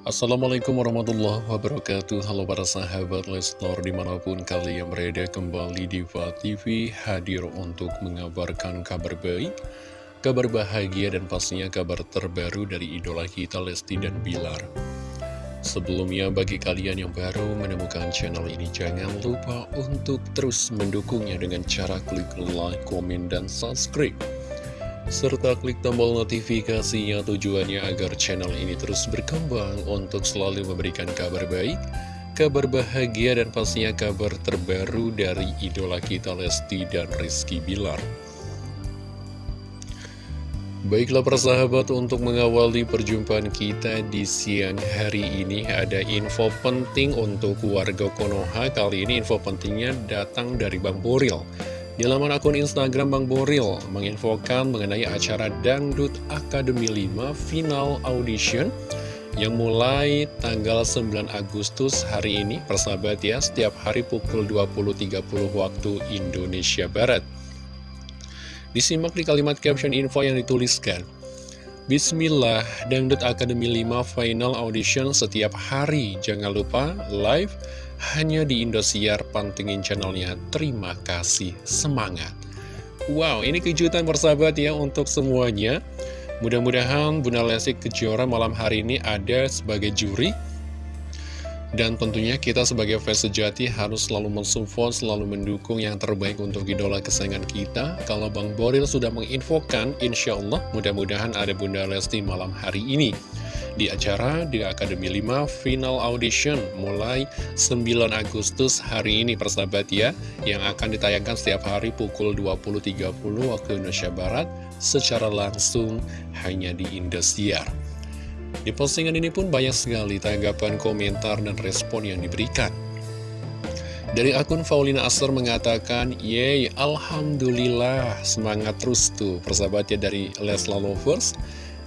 Assalamualaikum warahmatullahi wabarakatuh. Halo para sahabat Leslar di mana pun kalian berada kembali di TV hadir untuk mengabarkan kabar baik Kabar bahagia dan pastinya kabar terbaru dari idola kita Lesti dan Bilar. Sebelumnya bagi kalian yang baru menemukan channel ini Jangan lupa untuk terus mendukungnya dengan cara klik like, komen, dan subscribe serta klik tombol notifikasinya tujuannya agar channel ini terus berkembang untuk selalu memberikan kabar baik, kabar bahagia dan pastinya kabar terbaru dari idola kita Lesti dan Rizky Bilar. Baiklah persahabat untuk mengawali perjumpaan kita di siang hari ini ada info penting untuk warga Konoha Kali ini info pentingnya datang dari Bang Boril di laman akun Instagram Bang Boril menginfokan mengenai acara Dangdut Akademi 5 Final Audition yang mulai tanggal 9 Agustus hari ini persahabat ya setiap hari pukul 20.30 waktu Indonesia Barat. Disimak di kalimat caption info yang dituliskan Bismillah, Dangdut Akademi 5 Final Audition setiap hari. Jangan lupa live hanya di Indosiar, pantengin channelnya. Terima kasih, semangat. Wow, ini kejutan persahabat ya untuk semuanya. Mudah-mudahan Bunda Lesti Kejora malam hari ini ada sebagai juri. Dan tentunya kita sebagai fans sejati harus selalu mensupport, selalu mendukung yang terbaik untuk idola kesayangan kita. Kalau Bang Boril sudah menginfokan, insya Allah mudah-mudahan ada Bunda Lesti malam hari ini di acara di Akademi 5 Final Audition mulai 9 Agustus hari ini persahabat ya yang akan ditayangkan setiap hari pukul 20.30 waktu Indonesia Barat secara langsung hanya di Indosiar. Di postingan ini pun banyak sekali tanggapan, komentar, dan respon yang diberikan. Dari akun Faulina Asar mengatakan, Yeay, Alhamdulillah, semangat terus tuh persahabatnya dari Lesla Lovers.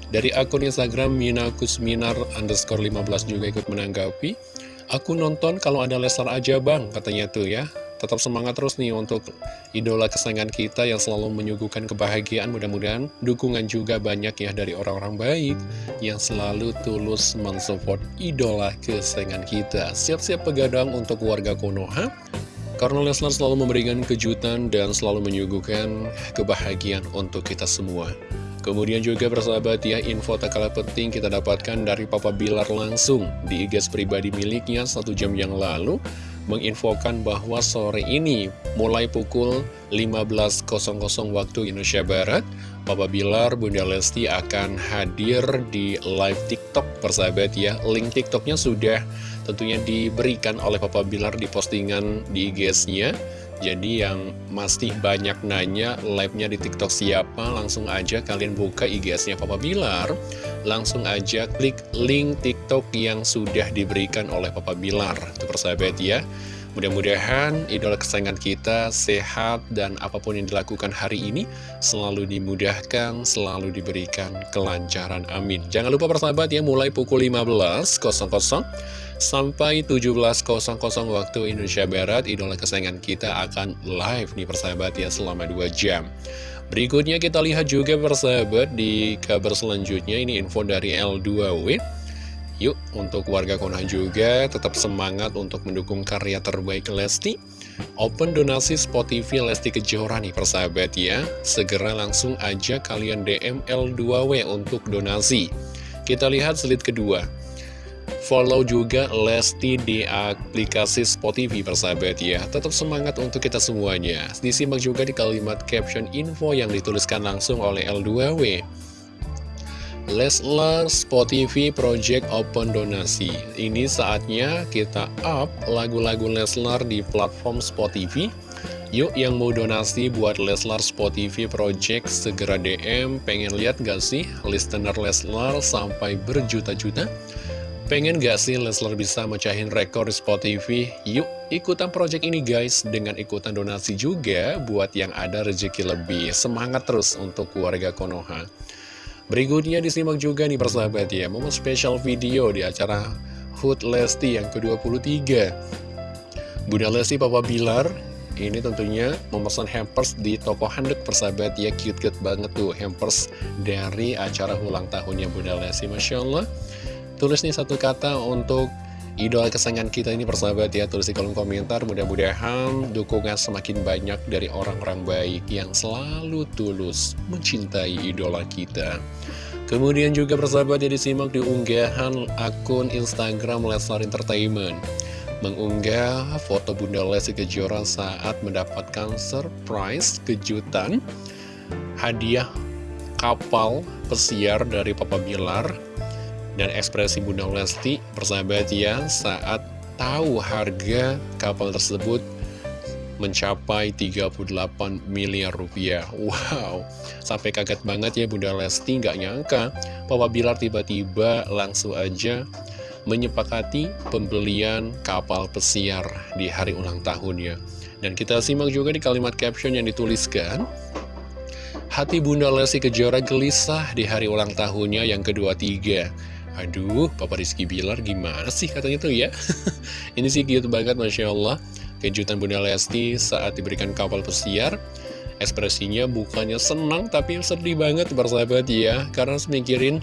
Dari akun Instagram Mina Kusminar underscore 15 juga ikut menanggapi. Aku nonton kalau ada Leslar aja bang, katanya tuh ya. Tetap semangat terus nih untuk idola kesayangan kita yang selalu menyuguhkan kebahagiaan. Mudah-mudahan dukungan juga banyak ya dari orang-orang baik yang selalu tulus mensupport idola kesayangan kita. Siap-siap pegadang untuk warga Konoha. Karena Leslar selalu memberikan kejutan dan selalu menyuguhkan kebahagiaan untuk kita semua. Kemudian juga bersahabat ya, info tak kalah penting kita dapatkan dari Papa Bilar langsung di IG pribadi miliknya satu jam yang lalu menginfokan bahwa sore ini mulai pukul 15.00 waktu Indonesia Barat Papa Bilar, Bunda Lesti akan hadir di live TikTok. Persahabat ya Link TikToknya sudah tentunya diberikan oleh Papa Bilar di postingan di IG-nya jadi yang masih banyak nanya live-nya di TikTok siapa, langsung aja kalian buka IG-nya Papa Bilar. Langsung aja klik link TikTok yang sudah diberikan oleh Papa Bilar. Itu persahabat ya. Mudah-mudahan idola kesayangan kita sehat dan apa pun yang dilakukan hari ini selalu dimudahkan, selalu diberikan kelancaran. Amin. Jangan lupa persahabat ya, mulai pukul 15.00 Sampai 17.00 waktu Indonesia Barat, idola kesayangan kita akan live nih persahabat ya selama 2 jam. Berikutnya kita lihat juga persahabat di kabar selanjutnya, ini info dari L2W. Yuk, untuk warga Konoha juga tetap semangat untuk mendukung karya terbaik Lesti. Open donasi Spot TV Lesti Kejora nih persahabat ya. Segera langsung aja kalian DM L2W untuk donasi. Kita lihat slide kedua. Follow juga Lesti di aplikasi Spotify persahabat ya Tetap semangat untuk kita semuanya Disimak juga di kalimat caption info yang dituliskan langsung oleh L2W Leslar Spotify Project Open Donasi. Ini saatnya kita up lagu-lagu Leslar di platform Spotify. Yuk yang mau donasi buat Leslar Spotify Project segera DM Pengen lihat gak sih listener Leslar sampai berjuta-juta? Pengen gak sih Leslar bisa mecahin rekor di Spotify? Yuk ikutan project ini guys. Dengan ikutan donasi juga buat yang ada rezeki lebih. Semangat terus untuk keluarga Konoha Berikutnya disimak juga nih persahabat ya Momen spesial video di acara Hood Lesti yang ke-23 Bunda Lesti Papa Bilar ini tentunya memesan hampers di toko handuk persahabat ya cute-cute banget tuh hampers dari acara ulang tahunnya Bunda Lesti Masya Allah. Tulis nih satu kata untuk idola kesayangan kita ini persahabat ya Tulis di kolom komentar. Mudah-mudahan dukungan semakin banyak dari orang-orang baik Yang selalu tulus mencintai idola kita. Kemudian juga persahabat ya disimak di unggahan akun Instagram Leslar Entertainment. Mengunggah foto Bunda Lesti Kejora saat mendapatkan surprise kejutan. Hadiah kapal pesiar dari Papa Bilar dan ekspresi Bunda Lesti persahabat ya saat tahu harga kapal tersebut mencapai 38 miliar rupiah. Wow, sampai kaget banget ya Bunda Lesti. Nggak nyangka Papa Bilar tiba-tiba langsung aja menyepakati pembelian kapal pesiar di hari ulang tahunnya. Dan kita simak juga di kalimat caption yang dituliskan Hati Bunda Lesti Kejora gelisah di hari ulang tahunnya yang kedua tiga Aduh, Papa Rizky Bilar gimana sih katanya tuh ya? Ini sih cute banget, Masya Allah. Kejutan Bunda Lesti saat diberikan kapal pesiar. Ekspresinya bukannya senang, tapi sedih banget bersahabat ya. Karena semikirin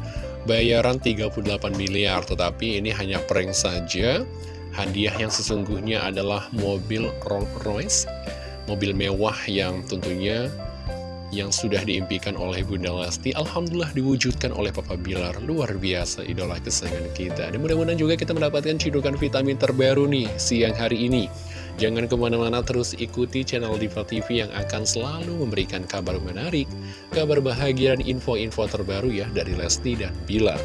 bayaran 38 miliar, tetapi ini hanya prank saja. Hadiah yang sesungguhnya adalah mobil Rolls Royce. Mobil mewah yang tentunya yang sudah diimpikan oleh Bunda Lesti Alhamdulillah diwujudkan oleh Papa Bilar. Luar biasa idola kesayangan kita. Dan mudah-mudahan juga kita mendapatkan cidukan vitamin terbaru nih siang hari ini. Jangan ke mana-mana terus ikuti channel Diva TV yang akan selalu memberikan kabar menarik Kabar bahagia dan info-info terbaru ya dari Lesti dan Bilar.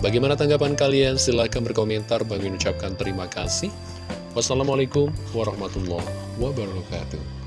Bagaimana tanggapan kalian? Silahkan berkomentar. Bagi ucapkan terima kasih. Wassalamualaikum warahmatullahi wabarakatuh